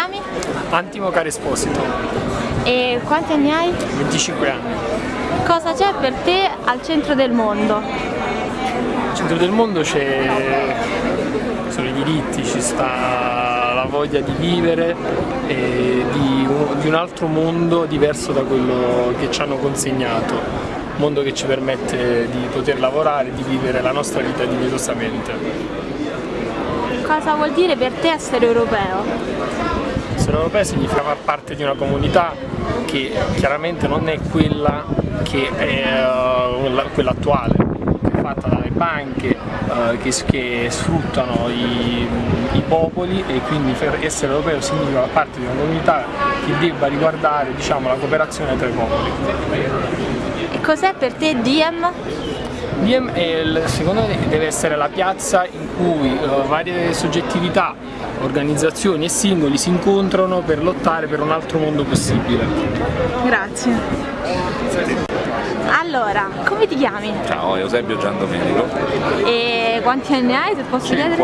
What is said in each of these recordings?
chiami? Antimo Caro Esposito. E quanti anni hai? 25 anni. Cosa c'è per te al centro del mondo? Al centro del mondo c'è sono i diritti, ci sta la voglia di vivere e di un, di un altro mondo diverso da quello che ci hanno consegnato, un mondo che ci permette di poter lavorare, di vivere la nostra vita dignitosamente. Cosa vuol dire per te essere europeo? Essere europeo significa far parte di una comunità che chiaramente non è quella che è uh, quella attuale, che è fatta dalle banche, uh, che, che, sfruttano i, i, popoli e quindi essere europeo significa far parte di una comunità che debba riguardare diciamo, la cooperazione tra i popoli. E cos'è per te Diem? Diem è, secondo me deve essere la piazza in cui uh, varie soggettività, organizzazioni e singoli si incontrano per lottare per un altro mondo possibile. Grazie. Allora, come ti chiami? Ciao, Eusebio Giandomenico. E quanti anni hai se posso 50,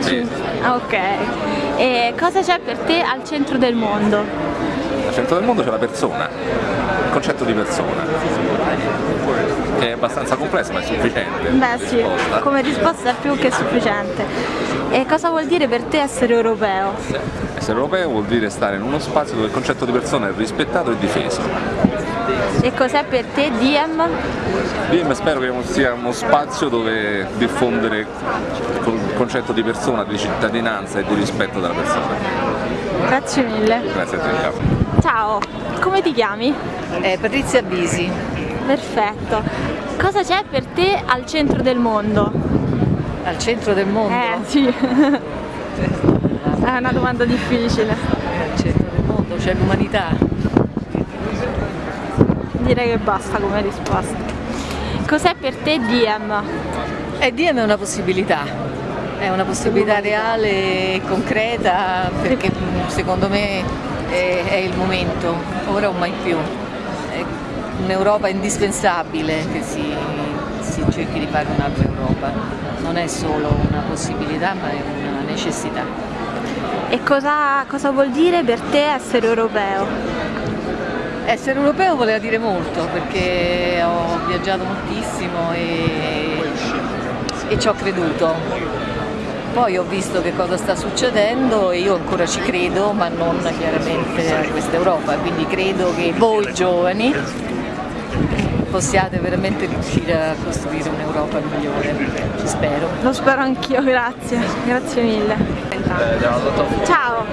chiedere? 50, Ok. E cosa c'è per te al centro del mondo? Al centro del mondo c'è la persona, concetto di persona, che è abbastanza complesso ma è sufficiente. Beh sì, risposta. come risposta è più che sufficiente. E cosa vuol dire per te essere europeo? Essere europeo vuol dire stare in uno spazio dove il concetto di persona è rispettato e difeso. E cos'è per te Diem? Diem spero che sia uno spazio dove diffondere il concetto di persona, di cittadinanza e di rispetto della persona. Grazie mille. Grazie a te, ciao. Come ti chiami? Eh, Patrizia Bisi. Perfetto. Cosa c'è per te al centro del mondo? Al centro del mondo? Eh sì. È una domanda difficile. Al centro del mondo c'è l'umanità. Direi che basta come risposta. Cos'è per te Diem? Eh, Diem è una possibilità, è una possibilità reale e concreta perché secondo me è, è il momento, ora o mai più. È un'Europa indispensabile che si, si cerchi di fare un'altra Europa, non è solo una possibilità ma è una necessità. E cosa, cosa vuol dire per te essere europeo? Essere europeo voleva dire molto perché ho viaggiato moltissimo e, e ci ho creduto. Poi ho visto che cosa sta succedendo e io ancora ci credo, ma non chiaramente a questa Europa, quindi credo che voi giovani possiate veramente riuscire a costruire un'Europa migliore, ci spero. Lo spero anch'io, grazie, grazie mille. Ciao,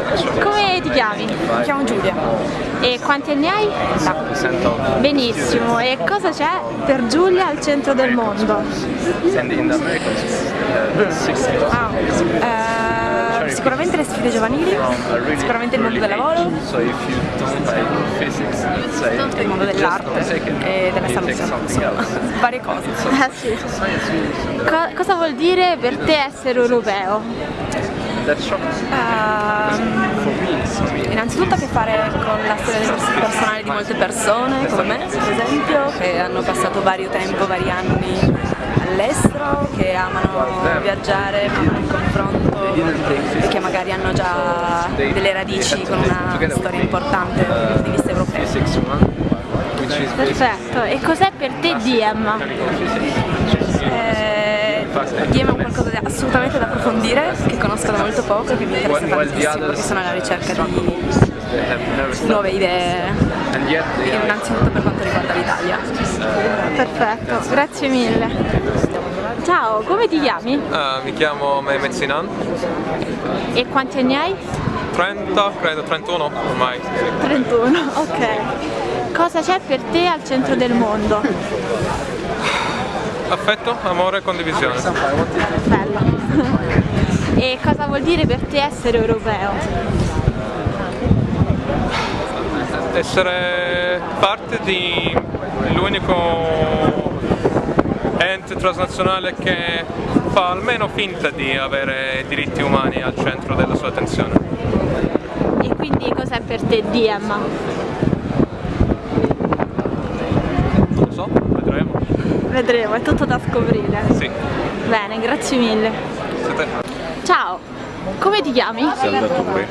come ti chiami? Mi chiamo Giulia. E quanti anni hai? No. Benissimo, e cosa c'è per Giulia al centro del mondo? Ah, eh, sicuramente le sfide giovanili, sicuramente il mondo del lavoro, il mondo dell'arte e della salute, insomma, varie cose. Sì. Co cosa vuol dire per te essere europeo? Uh, innanzitutto a che fare con la storia personale di molte persone, come me per esempio, che hanno passato vario tempo, vari anni all'estero, che amano viaggiare, amano il confronto e che magari hanno già delle radici con una storia importante dal punto di vista europeo. Perfetto, e cos'è per te Diem? Eh, Diem è qualcosa di assolutamente da approfondire, che conosco da molto poco e che mi interessa tantissimo perché sono alla ricerca di nuove idee, innanzitutto per quanto riguarda l'Italia. Perfetto, grazie mille. Ciao, come ti chiami? Uh, mi chiamo Mehmet Sinan. E quanti anni hai? 30, credo 31 ormai. 31, ok. Cosa c'è per te al centro del mondo? Affetto, amore e condivisione. Bello. e cosa vuol dire per te essere europeo? Essere parte di l'unico ente transnazionale che fa almeno finta di avere diritti umani al centro della sua attenzione. E quindi cos'è per te Diem? Non lo so, vedremo. Vedremo, è tutto da scoprire. Sì. Bene, grazie mille. Siete... Ciao, Come ti chiami? Salvatore.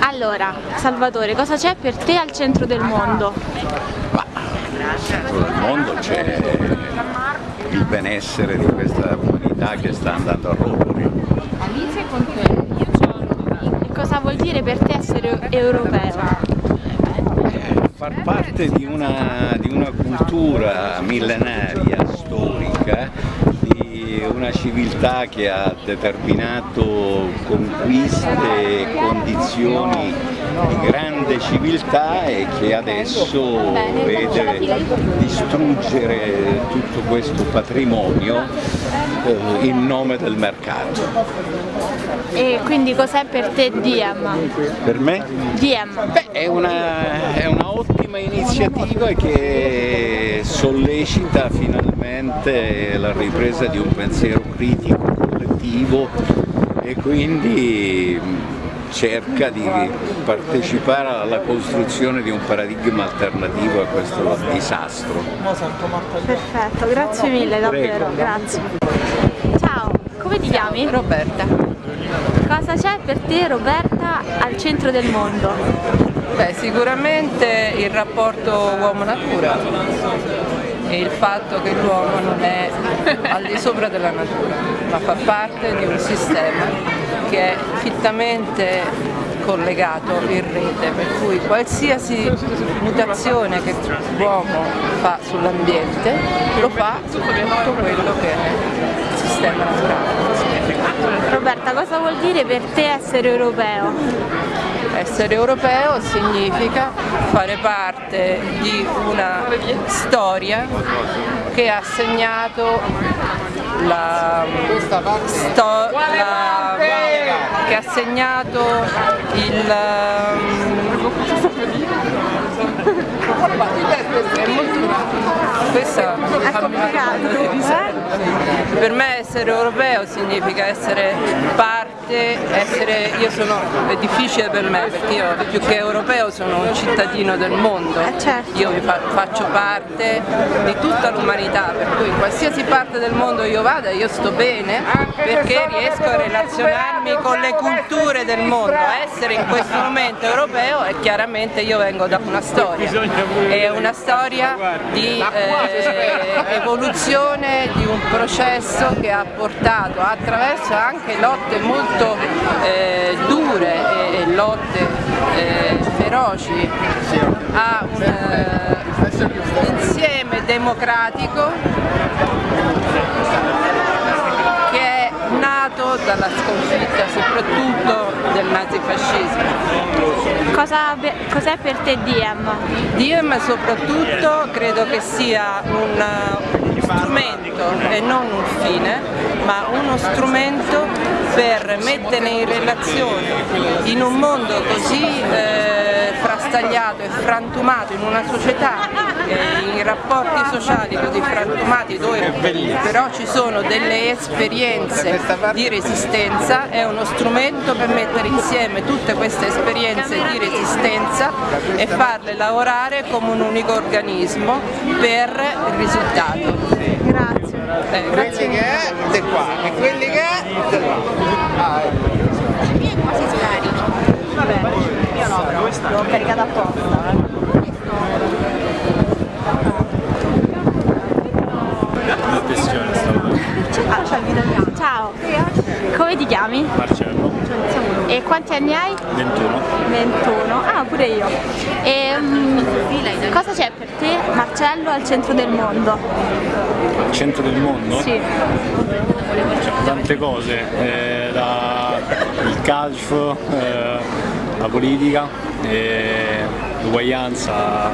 Allora, Salvatore, cosa c'è per te al centro del mondo? Ma nel mondo c'è il benessere di questa comunità che sta andando a rotoli. E cosa vuol dire per te essere europeo? Far parte di una, di una cultura millenaria, storica, di una civiltà che ha determinato conquiste e condizioni di grande civiltà e che adesso vede distruggere tutto questo patrimonio eh, in nome del mercato. E quindi cos'è per te Diem? Per me? Diem. Beh, è una, è una ottima iniziativa che sollecita finalmente la ripresa di un pensiero critico collettivo e quindi cerca di partecipare alla costruzione di un paradigma alternativo a questo disastro. Perfetto, grazie mille davvero, Prego. grazie. Ciao, come ti chiami? Roberta. Cosa c'è per te Roberta al centro del mondo? Beh, sicuramente il rapporto uomo-natura e il fatto che l'uomo non è al di sopra della natura, ma fa parte di un sistema che è fittamente collegato in rete, per cui qualsiasi mutazione che l'uomo fa sull'ambiente lo fa su tutto quello che è il sistema naturale. Roberta, cosa vuol dire per te essere europeo? Essere europeo significa fare parte di una storia che ha segnato la, sto- la- che ha segnato il è molto questa È complicato, eh? per me essere europeo significa essere parte, essere, io sono, è difficile per me perché io più che europeo sono un cittadino del mondo, Eh, certo. io mi fa- faccio parte di tutta l'umanità, per cui in qualsiasi parte del mondo io vada io sto bene perché riesco a relazionarmi con le culture del mondo, essere in questo momento europeo e chiaramente io vengo da una storia, è una storia di eh, evoluzione di un processo che ha portato attraverso anche lotte molto eh, dure e, e lotte eh, feroci a un eh, insieme democratico dalla sconfitta soprattutto del nazifascismo. Cosa cos'è per te Diem? Diem soprattutto credo che sia un, strumento e non un fine, ma uno strumento per mettere in relazione in un mondo così eh, frastagliato e frantumato, in una società, eh, in rapporti sociali così frantumati dove però ci sono delle esperienze di resistenza, è uno strumento per mettere insieme tutte queste esperienze di resistenza e farle lavorare come un unico organismo per il risultato. Grazie. Eh, grazie. che è di qua e quelli che è di là. quasi scarico. Vabbè, io no però, l'ho caricata apposta. Ah, c'è il video bianco. Ciao, come ti chiami? Marcello, E quanti anni hai? 21. 21. Ah, pure io. E mm, cosa c'è per te, Marcello, al centro del mondo? Al centro del mondo? Sì. C'è tante cose, eh, da- il calcio, eh, la politica, eh, l'uguaglianza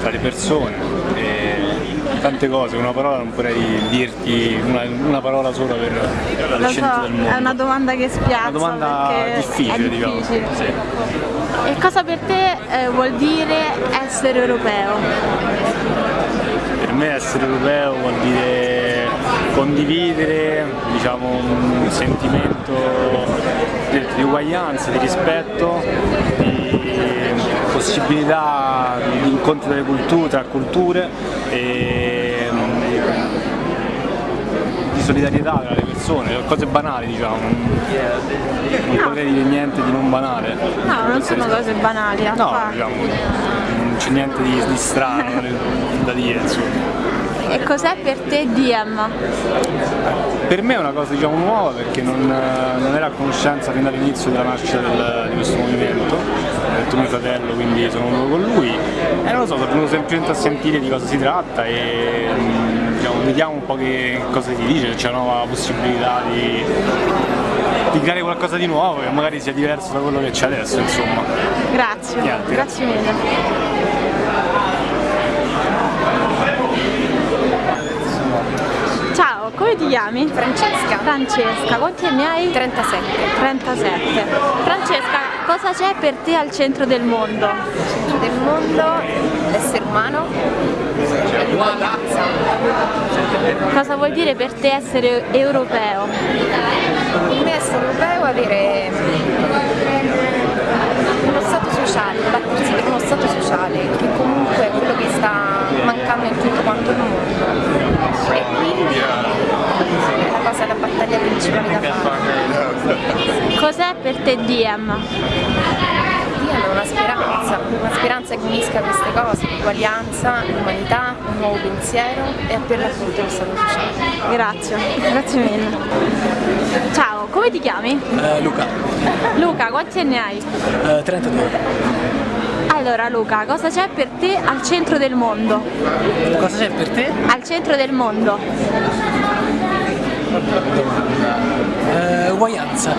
tra le persone, eh, tante cose, una parola non potrei dirti una, una parola sola per il centro so, del mondo. è una domanda che spiazza. Una domanda difficile, è diciamo. Sì. E cosa per te eh, vuol dire essere europeo? Per me essere europeo vuol dire condividere diciamo, un sentimento di, di uguaglianza, di rispetto, di possibilità di incontro delle culture, tra culture e mm, di solidarietà tra le persone, cose banali diciamo, non No. potrei dire niente di non banale. No, non sono cose banali, No, diciamo, non c'è niente di, di strano da dire insomma. E cos'è per te Diem? Per me è una cosa diciamo nuova perché non, non era a conoscenza fin dall'inizio della nascita del- di questo movimento, ho detto mio fratello quindi sono venuto con lui e non lo so, sono venuto semplicemente a sentire di cosa si tratta e mm, diciamo, vediamo un po' che cosa si dice, c'è una nuova possibilità di, di creare qualcosa di nuovo che magari sia diverso da quello che c'è adesso insomma. Grazie, Niente, grazie mille. Ciao, come ti chiami? Francesca. Francesca, quanti anni hai? 37. 37. Francesca, cosa c'è per te al centro del mondo? Centro del mondo, l'essere umano e l'uguaglianza. Cosa vuol dire per te essere europeo? Per me essere europeo è avere uno stato sociale, battersi per uno stato sociale, che comunque è quello che sta mancando in tutto quanto il mondo. E quindi è la cosa, la battaglia principale da fare. Cos'è per te Diem? Dio è una speranza, una speranza che unisca queste cose, l'uguaglianza, l'umanità, un nuovo pensiero e per l'appunto lo stato sociale. Grazie, grazie mille. Ciao, come ti chiami? Eh, Luca, Luca, quanti anni hai? eh, 32. Allora Luca, cosa c'è per te al centro del mondo? Cosa c'è per te? Al centro del mondo. Eh, uguaglianza.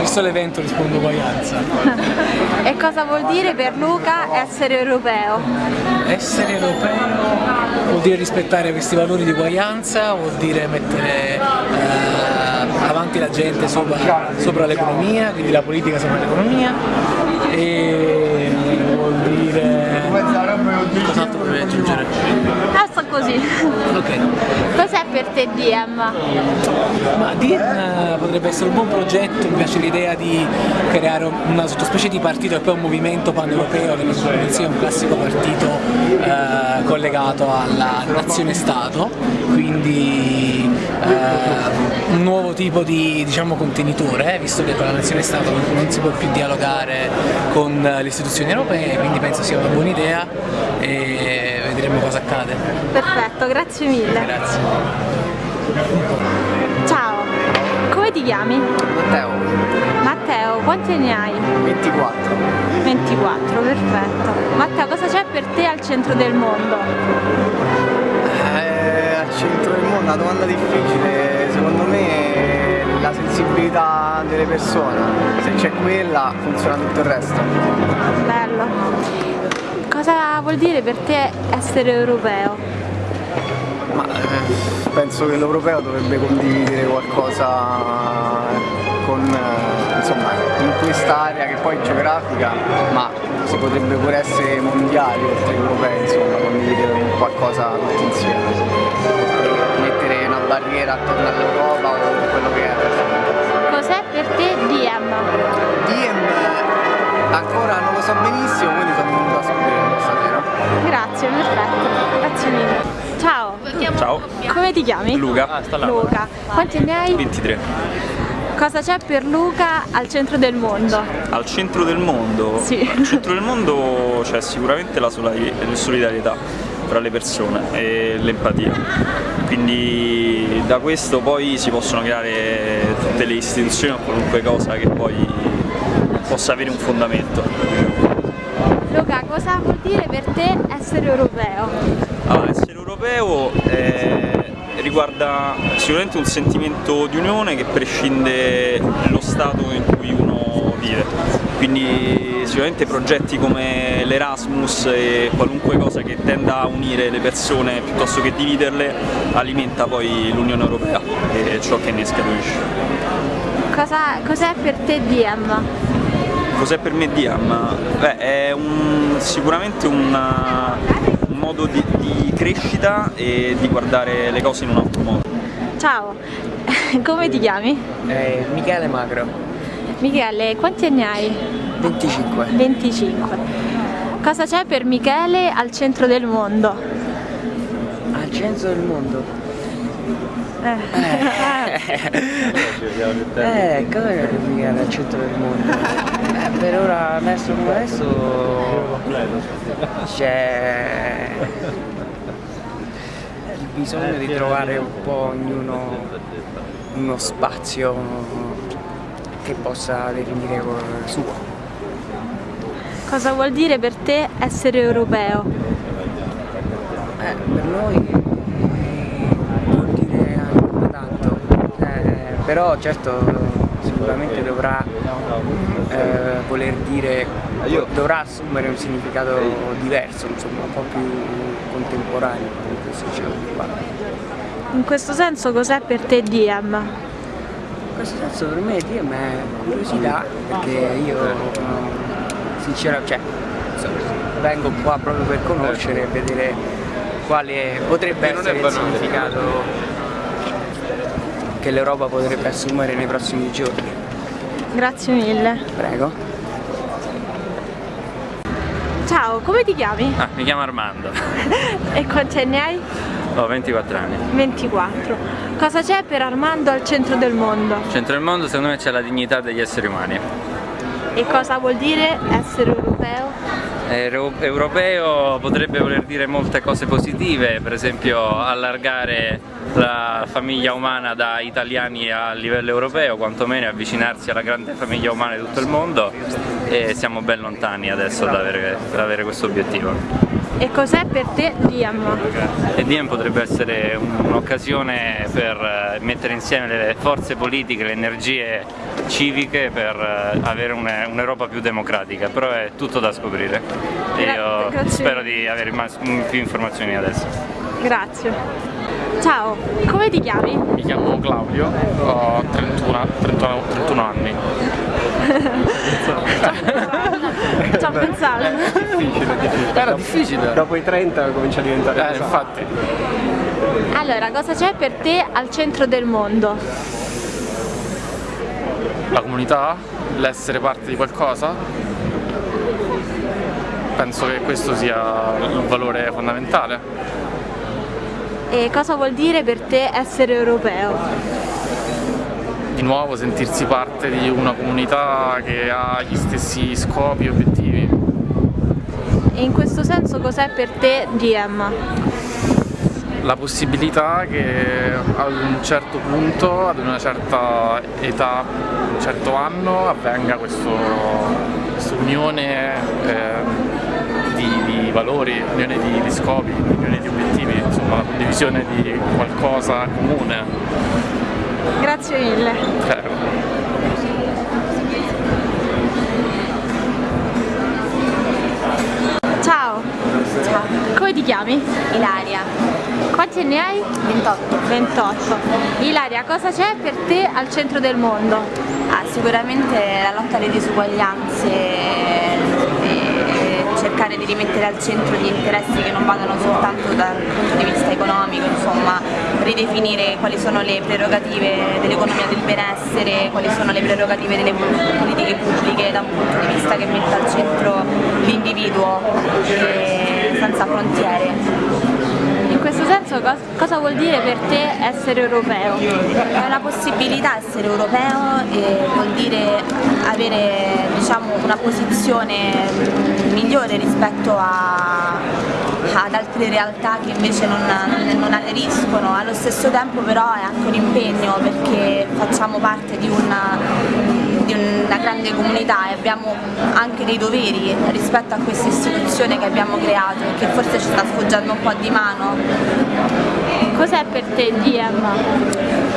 Visto l'evento rispondo uguaglianza. E cosa vuol dire per Luca essere europeo? Essere europeo vuol dire rispettare questi valori di uguaglianza, vuol dire mettere eh, avanti la gente sopra, sopra l'economia, quindi la politica sopra l'economia e vuol dire... Cos'altro dovrei aggiungere? Così. Ok. Cos'è per te Diem? Ma DIN eh, potrebbe essere un buon progetto, mi piace l'idea di creare una sottospecie di partito e poi un movimento pan-europeo che non sia un classico partito eh, collegato alla nazione-stato, quindi eh, un nuovo tipo di diciamo, contenitore, eh, visto che con la nazione-stato non si può più dialogare con le istituzioni europee, quindi penso sia una buona idea e vedremo cosa accade. Perfetto, grazie mille. Grazie. Ciao, come ti chiami? Matteo, Matteo, quanti anni hai? 24. 24, perfetto. Matteo, cosa c'è per te al centro del mondo? Eh, al centro del mondo, una domanda difficile, secondo me è la sensibilità delle persone, se c'è quella funziona tutto il resto. Bello. Cosa vuol dire per te essere europeo? Ma eh, penso che l'europeo dovrebbe condividere qualcosa con, eh, insomma, in quest'area che poi è geografica, ma si potrebbe pure essere mondiali oltre europei, insomma, condividere qualcosa tutti insieme. Mettere una barriera attorno all'Europa o quello che è. Cos'è per te Diem? Diem ancora non lo so benissimo, quindi sono venuto a stasera. Grazie, perfetto. Grazie mille. Ciao. Ciao, Come ti chiami? Luca. Luca. Quanti anni hai? 23. Cosa c'è per Luca al centro del mondo? Al centro del mondo? Sì. Al centro del mondo c'è sicuramente la solidarietà tra le persone e l'empatia. Quindi da questo poi si possono creare tutte le istituzioni o qualunque cosa che poi possa avere un fondamento. Luca, cosa vuol dire per te essere europeo? Allora, essere europeo eh, riguarda sicuramente un sentimento di unione che prescinde dallo stato in cui uno vive. Quindi sicuramente progetti come l'Erasmus e qualunque cosa che tenda a unire le persone piuttosto che dividerle alimenta poi l'Unione Europea e ciò che ne scaturisce. Cosa- Cos'è per te Diem? Cos'è per me Diam? Beh, è un- sicuramente una- un modo di, di crescita e di guardare le cose in un altro modo. Ciao, come ti chiami? Eh, Michele Magro, Michele, quanti anni hai? 25. 25. Cosa c'è per Michele al centro del mondo? Al centro del mondo? Eh, cosa è che al centro del mondo? Eh, per ora adesso come adesso c'è il bisogno di trovare un po' ognuno uno spazio che possa definire suo. Cosa vuol dire per te essere europeo? Eh, per noi vuol dire ancora tanto, eh, però certo sicuramente dovrà eh, voler dire, dovrà assumere un significato diverso, insomma un po' più contemporaneo in questo. In questo senso cos'è per te Diem? In questo senso per me Diem è curiosità, perché io sinceramente cioè, insomma, vengo qua proprio per conoscere e vedere quale potrebbe essere il significato che l'Europa potrebbe assumere nei prossimi giorni. Grazie mille. Prego. Ciao, come ti chiami? Ah, mi chiamo Armando. e quanti anni hai? Ho 24 anni. 24. Cosa c'è per Armando al centro del mondo? Al centro del mondo secondo me c'è la dignità degli esseri umani. E cosa vuol dire essere europeo? Europeo potrebbe voler dire molte cose positive, per esempio allargare la famiglia umana da italiani a livello europeo, quantomeno avvicinarsi alla grande famiglia umana di tutto il mondo e siamo ben lontani adesso da avere, da avere questo obiettivo. E cos'è per te Diem? E Diem potrebbe essere un'occasione per mettere insieme le forze politiche, le energie civiche per avere un'Europa più democratica, però è tutto da scoprire e io Grazie. spero di avere più informazioni adesso. Grazie. Ciao, come ti chiami? Mi chiamo Claudio, ho 31, 31, 31 anni. Ci ho pensato. difficile, difficile. Era difficile. Dopo i 30 comincia a diventare Eh, infatti. Allora, cosa c'è per te al centro del mondo? La comunità, l'essere parte di qualcosa. Penso che questo sia il valore fondamentale. E cosa vuol dire per te essere europeo? Di nuovo sentirsi parte di una comunità che ha gli stessi scopi e obiettivi. E in questo senso cos'è per te Diem? La possibilità che ad un certo punto, ad una certa età, un certo anno, avvenga questa unione eh, di, di, valori, unione di, di scopi, insomma la condivisione di qualcosa comune. Grazie mille. Prego. Ciao. Ciao. Come ti chiami? Ilaria. Quanti anni hai? 28. 28. Ilaria, cosa c'è per te al centro del mondo? Ah, sicuramente la lotta alle disuguaglianze e cercare di rimettere al centro gli interessi che non vadano soltanto dal punto di vista economico, insomma ridefinire quali sono le prerogative dell'economia del benessere, quali sono le prerogative delle politiche pubbliche da un punto di vista che metta al centro l'individuo senza frontiere. Questo senso cosa vuol dire per te essere europeo? È una possibilità essere europeo vuol dire avere diciamo, una posizione migliore rispetto a, ad altre realtà che invece non, non, non aderiscono, allo stesso tempo però è anche un impegno perché facciamo parte di una, di una grande comunità e abbiamo anche dei doveri rispetto a questa istituzione che abbiamo creato e che forse ci sta sfoggiando un po' di mano. Cos'è per te Diem?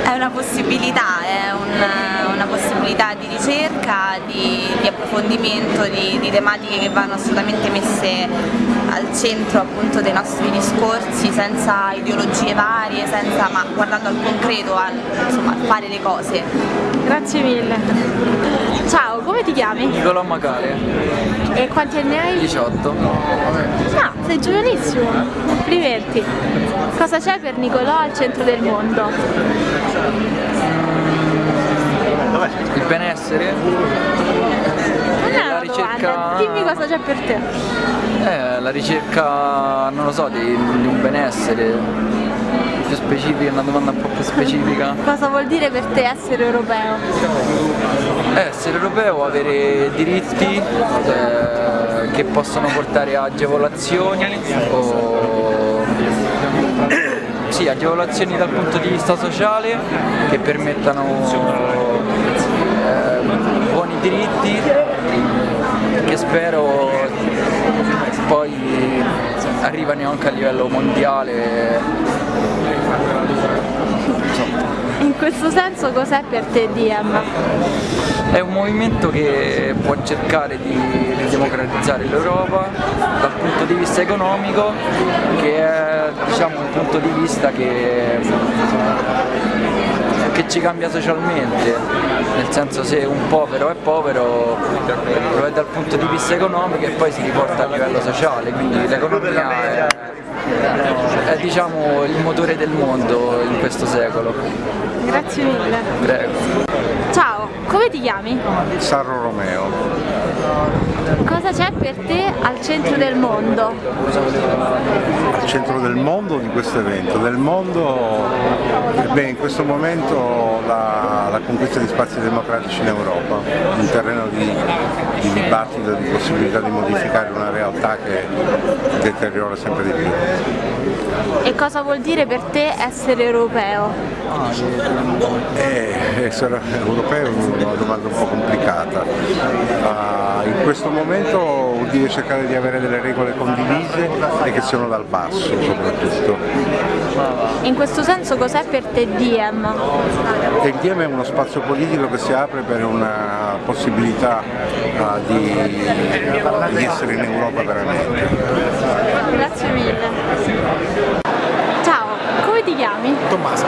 È una possibilità, è un, una possibilità di ricerca, di, di approfondimento di, di tematiche che vanno assolutamente messe al centro appunto dei nostri discorsi senza ideologie varie, senza, ma guardando al concreto, al insomma, fare le cose. Grazie mille. Ciao, come ti chiami? Nicolò Macare. E quanti anni hai? 18. Ah, sei giovanissimo. Complimenti. Cosa c'è per Nicolò al centro del mondo? Il benessere. Non è una ricerca... domanda, dimmi cosa c'è per te. Eh, la ricerca, non lo so, di, di un benessere, più specifica, una domanda un po' più specifica. Cosa vuol dire per te essere europeo? Essere europeo, avere diritti eh, che possono portare a agevolazioni o sì, agevolazioni dal punto di vista sociale che permettano eh, buoni diritti che spero poi arrivano anche a livello mondiale. In questo senso cos'è per te Diem? È un movimento che può cercare di democratizzare l'Europa dal punto di vista economico, che è diciamo, un punto di vista che, che ci cambia socialmente, nel senso se un povero è povero lo è dal punto di vista economico e poi si riporta a livello sociale, quindi l'economia è, è diciamo, il motore del mondo in questo secolo. Grazie mille. Prego. Ciao, come ti chiami? Sarro Romeo. Cosa c'è per te al centro del mondo? Al centro del mondo di questo evento? Del mondo, beh, in questo momento la, la, conquista di spazi democratici in Europa, un terreno di, di dibattito, di possibilità di modificare una realtà che deteriora sempre di più. E cosa vuol dire per te essere europeo? Eh, essere europeo è una domanda un po' complicata. Uh, in questo momento vuol dire cercare di avere delle regole condivise e che siano dal basso soprattutto. In questo senso cos'è per te Diem? Il Diem è uno spazio politico che si apre per una possibilità uh, di, di essere in Europa veramente. Grazie mille. Ciao, come ti chiami? Tommaso.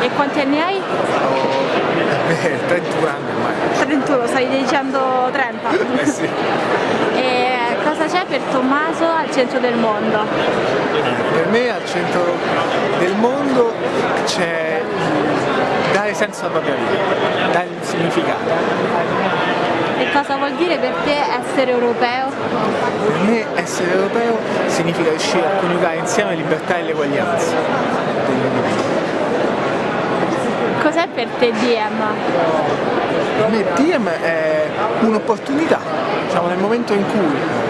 E quanti anni hai? Eh, 31 anni ormai. 31, stai dicendo 30? Eh sì. E c'è per Tommaso al centro del mondo? Per me al centro del mondo c'è dare senso alla propria vita, dare un significato. E cosa vuol dire per te essere europeo? Per me essere europeo significa riuscire a coniugare insieme libertà e l'eguaglianza Cos'è per te Diem? Per me Diem è un'opportunità, diciamo nel momento in cui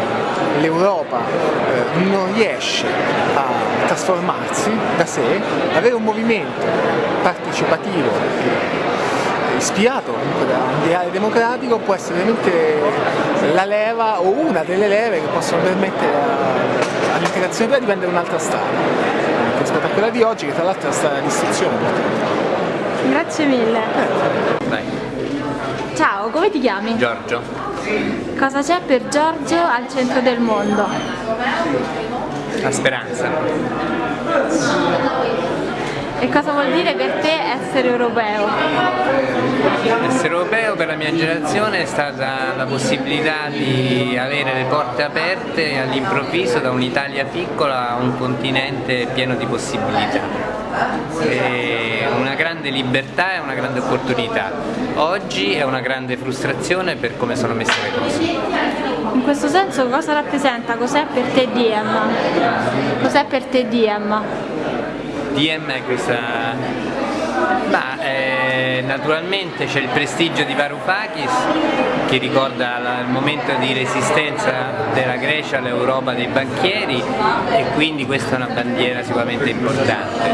l'Europa eh, non riesce a trasformarsi da sé, avere un movimento partecipativo ispirato da un ideale democratico può essere veramente la leva o una delle leve che possono permettere all'integrazione europea di prendere un'altra strada rispetto a quella di oggi che tra l'altro è la strada di istruzione. Grazie mille. Dai. Ciao, come ti chiami? Giorgio. Cosa c'è per Giorgio al centro del mondo? La speranza. E cosa vuol dire per te essere europeo? Essere europeo per la mia generazione è stata la possibilità di avere le porte aperte all'improvviso da un'Italia piccola a un continente pieno di possibilità. È una grande libertà e una grande opportunità. Oggi è una grande frustrazione per come sono messe le cose. In questo senso cosa rappresenta? Cos'è per te Diem? Cos'è per te Diem? DM è questa... Ma eh, naturalmente c'è il prestigio di Varoufakis che ricorda la, il momento di resistenza della Grecia all'Europa dei banchieri e quindi questa è una bandiera sicuramente importante.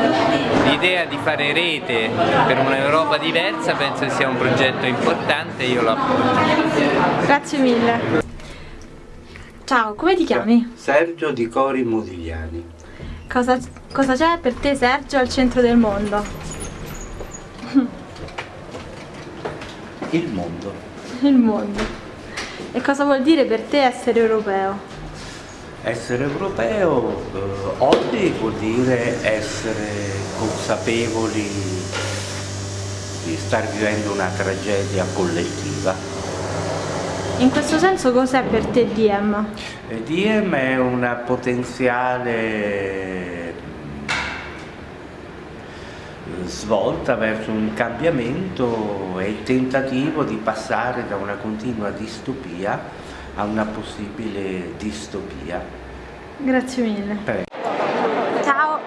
L'idea di fare rete per un'Europa diversa penso sia un progetto importante e io lo appoggio. Grazie mille. Ciao, come ti chiami? Sergio di Cori Modigliani. Cosa, cosa c'è per te Sergio al centro del mondo? Il mondo. Il mondo. E cosa vuol dire per te essere europeo? Essere europeo eh, oggi vuol dire essere consapevoli di star vivendo una tragedia collettiva. In questo senso cos'è per te Diem? E Diem è una potenziale svolta verso un cambiamento e il tentativo di passare da una continua distopia a una possibile distopia. Grazie mille. Prego. Ciao,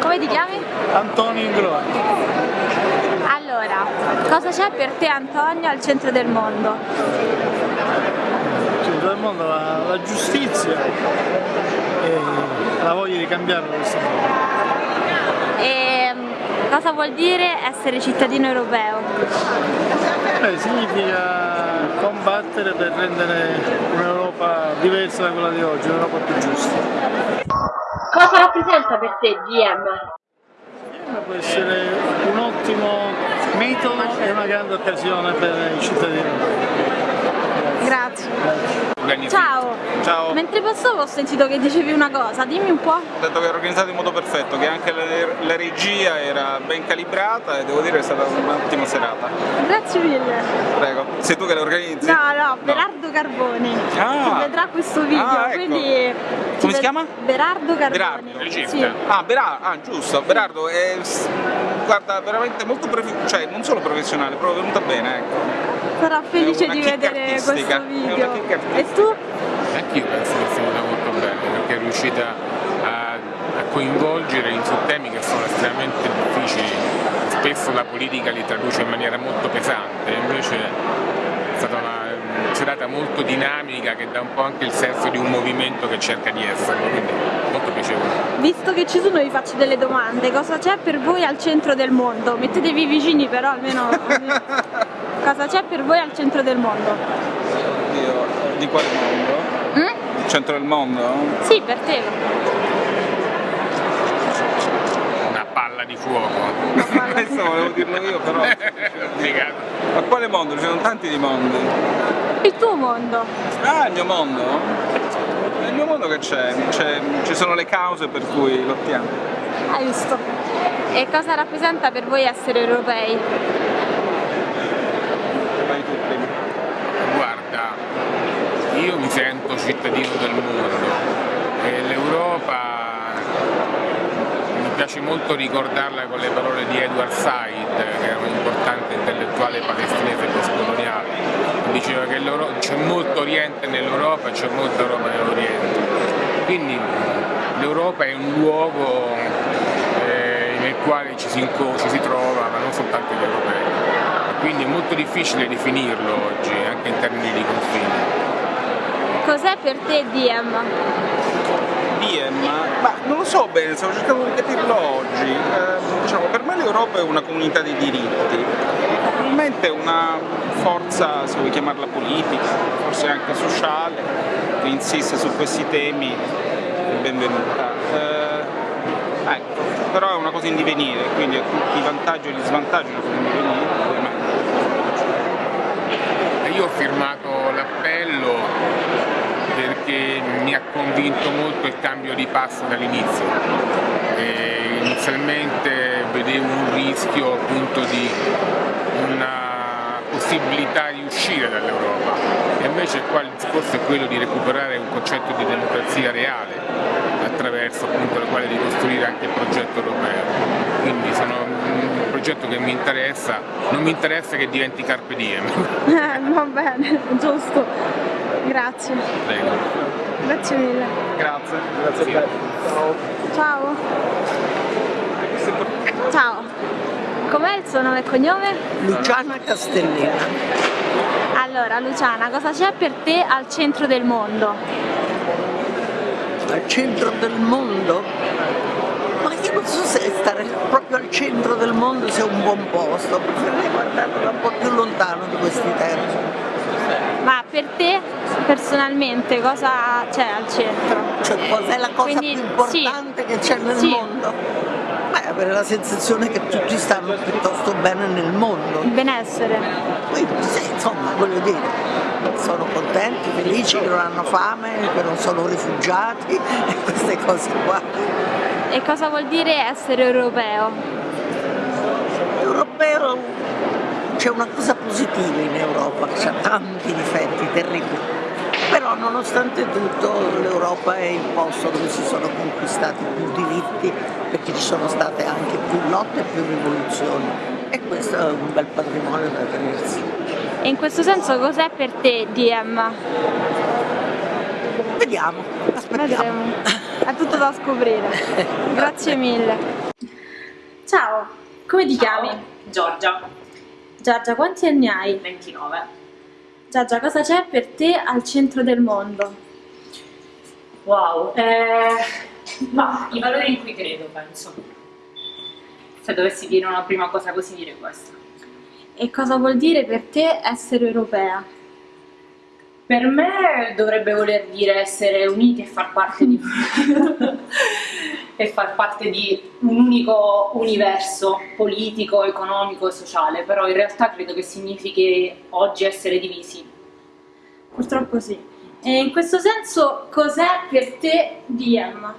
come ti chiami? Antonio Ingroni. Allora, cosa c'è per te Antonio al centro del mondo? Al centro del mondo la, la giustizia e la voglia di cambiare questo mondo. E cosa vuol dire essere cittadino europeo? Beh, significa combattere per rendere un'Europa diversa da quella di oggi, un'Europa più giusta. Cosa rappresenta per te DM? DM può essere un ottimo metodo e una grande occasione per i cittadini europei. Grazie. Ciao. Ciao. Mentre passavo ho sentito che dicevi una cosa, dimmi un po'. Ho detto che era organizzato in modo perfetto, che anche la, la regia era ben calibrata e devo dire che è stata un'ottima serata. Grazie mille. Prego. Sei tu che la organizzi? No, no, Berardo Carboni. Ah. Che vedrà questo video, Ah, ecco. quindi... Come si chiama? Berardo Carboni. Berardo, Sì. Ah, Berardo, ah, giusto, Berardo è guarda, veramente molto cioè non solo professionale, proprio venuta bene, ecco. Sarà felice una di vedere questo una video. E tu? Anch'io penso che sia venuta molto bene perché è riuscita a, a coinvolgere in su temi che sono estremamente difficili. Spesso la politica li traduce in maniera molto pesante, invece è stata una serata molto dinamica che dà un po' anche il senso di un movimento che cerca di esserlo, quindi molto piacevole. Visto che ci sono vi faccio delle domande, cosa c'è per voi al centro del mondo? Mettetevi vicini però almeno... cosa c'è per voi al centro del mondo? Oddio, di quale mondo? Mm? Il centro del mondo? Sì, per te. Una palla di fuoco. Questo volevo dirlo io però. Ma quale mondo? Ci sono tanti di mondi. Il tuo mondo. Ah, il mio mondo? Nel mio mondo che c'è? C'è- Ci sono le cause per cui lottiamo. Hai visto? E cosa rappresenta per voi essere europei? Vai tu prima. Guarda, io mi sento cittadino del mondo e l'Europa mi piace molto ricordarla con le parole di Edward Said, che era un importante intellettuale palestinese postcoloniale, diceva che c'è molto Oriente nell'Europa e c'è molta Europa nell'Oriente. Quindi l'Europa è un luogo eh, nel quale ci si, ci si trova, ma non soltanto gli europei. Quindi è molto difficile definirlo oggi, anche in termini di confini. Cos'è per te DM? DM? Ma non lo so bene, stavo cercando di capirlo oggi. Eh, diciamo, per me l'Europa è una comunità di diritti, probabilmente una forza, se vuoi chiamarla politica, forse anche sociale, che insiste su questi temi, è benvenuta. Eh, ecco, però è una cosa in divenire, quindi ha tutti i vantaggi e gli svantaggi in divenire. ovviamente. E Io ho firmato l'appello perché mi ha convinto molto il cambio di passo dall'inizio. Inizialmente vedevo un rischio appunto di una possibilità di uscire dall'Europa e invece qua il discorso è quello di recuperare un concetto di democrazia reale attraverso appunto il quale di costruire anche il progetto europeo. Quindi sono un progetto che mi interessa, non mi interessa che diventi carpe diem. Eh, va bene, giusto. Grazie. Prego. Grazie mille. Grazie, grazie a te. Ciao. Ciao. Com'è il suo nome e cognome? Luciana Castellina. Allora, Luciana, cosa c'è per te al centro del mondo? Al centro del mondo? Ma io non so se stare proprio al centro del mondo sia un buon posto, preferirei guardarlo da un po' più lontano di questi termini. Ma per te personalmente cosa c'è al centro? Cioè cos'è la cosa Quindi, più importante che c'è nel sì. mondo? Beh, avere la sensazione che tutti stanno piuttosto bene nel mondo. Il benessere. Quindi sì, insomma, voglio dire, sono contenti, felici che non hanno fame, che non sono rifugiati e queste cose qua. E cosa vuol dire essere europeo? Europeo c'è una cosa positiva in Europa, che ha tanti difetti terribili. Però nonostante tutto l'Europa è il posto dove si sono conquistati più diritti perché ci sono state anche più lotte e più rivoluzioni e questo è un bel patrimonio da tenersi. E in questo senso cos'è per te DM? Vediamo, aspettiamo. Vedremo. È tutto da scoprire. Grazie mille. Ciao, come ti chiami? Giorgia. Giorgia, quanti anni hai? 29. Giorgia, cosa c'è per te al centro del mondo? Wow, eh, ma i valori in cui credo, penso. Se dovessi dire una prima cosa così, dire questo. E cosa vuol dire per te essere europea? Per me dovrebbe voler dire essere uniti e far parte di, e far parte di un unico universo politico, economico e sociale, però in realtà credo che significhi oggi essere divisi. Purtroppo sì. E in questo senso cos'è per te DM?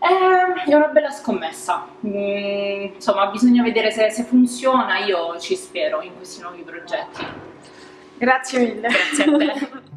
Eh, è una bella scommessa, mm, insomma bisogna vedere se, se funziona, io ci spero in questi nuovi progetti. Grazie mille. Grazie a te.